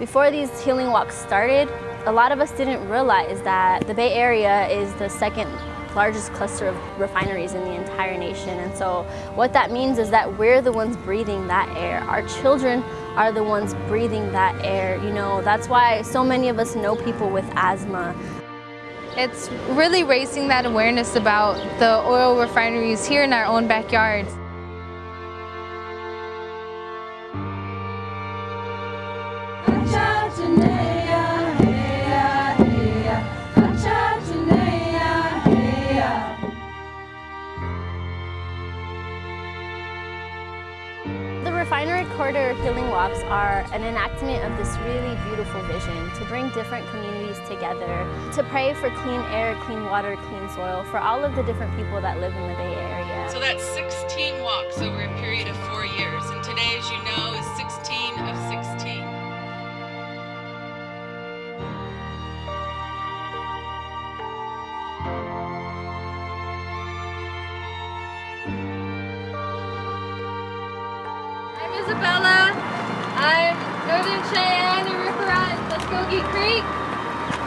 Before these healing walks started, a lot of us didn't realize that the Bay Area is the second largest cluster of refineries in the entire nation. And so what that means is that we're the ones breathing that air. Our children are the ones breathing that air. You know, that's why so many of us know people with asthma. It's really raising that awareness about the oil refineries here in our own backyards. Refinery Corridor Healing Walks are an enactment of this really beautiful vision to bring different communities together, to pray for clean air, clean water, clean soil for all of the different people that live in the Bay Area. So that's 16 walks over a period of four Isabella. I'm Northern Cheyenne and Ripperot in Muskogee Creek.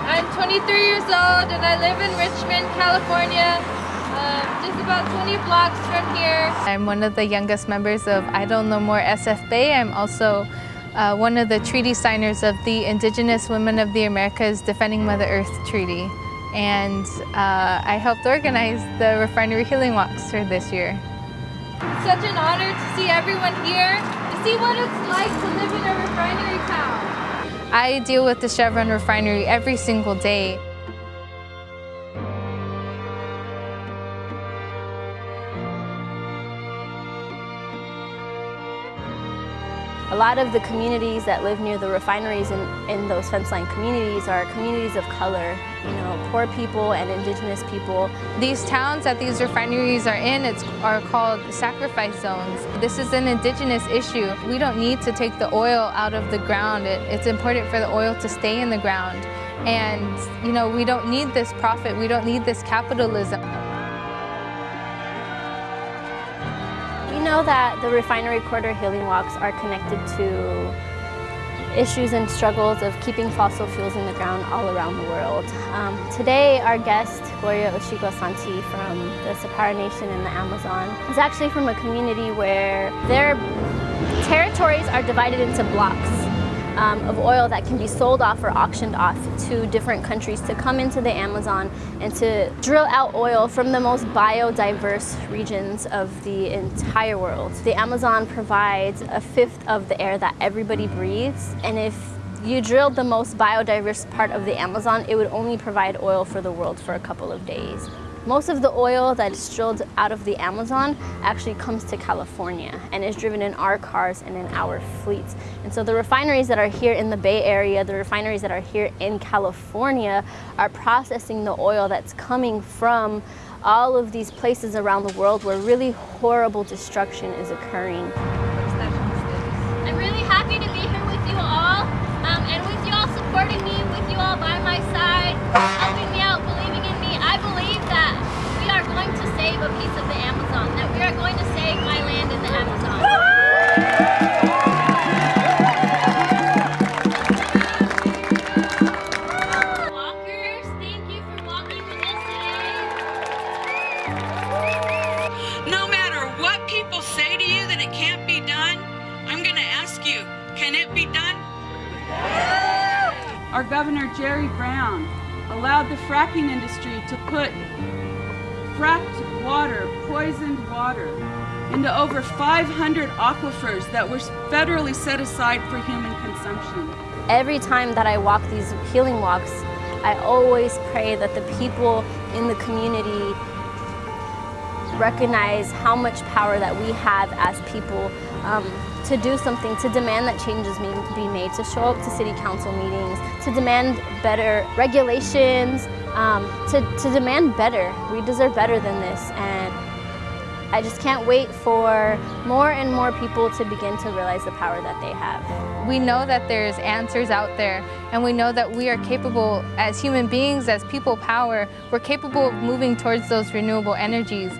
I'm 23 years old and I live in Richmond, California, um, just about 20 blocks from here. I'm one of the youngest members of Idle No More SF Bay. I'm also uh, one of the treaty signers of the Indigenous Women of the Americas Defending Mother Earth Treaty. And uh, I helped organize the Refinery Healing Walks for this year. It's such an honor to see everyone here, see what it's like to live in a refinery town. I deal with the Chevron refinery every single day. A lot of the communities that live near the refineries in, in those fence line communities are communities of color, you know, poor people and indigenous people. These towns that these refineries are in it's, are called sacrifice zones. This is an indigenous issue. We don't need to take the oil out of the ground. It, it's important for the oil to stay in the ground. And, you know, we don't need this profit. We don't need this capitalism. Know that the Refinery Corridor Healing Walks are connected to issues and struggles of keeping fossil fuels in the ground all around the world. Um, today, our guest, Gloria Ushigua-Santi from the Sapara Nation in the Amazon, is actually from a community where their territories are divided into blocks um, of oil that can be sold off or auctioned off to different countries to come into the Amazon and to drill out oil from the most biodiverse regions of the entire world. The Amazon provides a fifth of the air that everybody breathes and if you drilled the most biodiverse part of the Amazon, it would only provide oil for the world for a couple of days. Most of the oil that's drilled out of the Amazon actually comes to California and is driven in our cars and in our fleets. And so the refineries that are here in the Bay Area, the refineries that are here in California are processing the oil that's coming from all of these places around the world where really horrible destruction is occurring. I'm really happy to be here with you all um, and with you all supporting me, with you all by my side, can it be done? Our Governor Jerry Brown allowed the fracking industry to put fracked water, poisoned water, into over 500 aquifers that were federally set aside for human consumption. Every time that I walk these healing walks, I always pray that the people in the community recognize how much power that we have as people um, to do something, to demand that changes be made, to show up to city council meetings, to demand better regulations, um, to, to demand better. We deserve better than this. And I just can't wait for more and more people to begin to realize the power that they have. We know that there's answers out there, and we know that we are capable as human beings, as people power, we're capable of moving towards those renewable energies.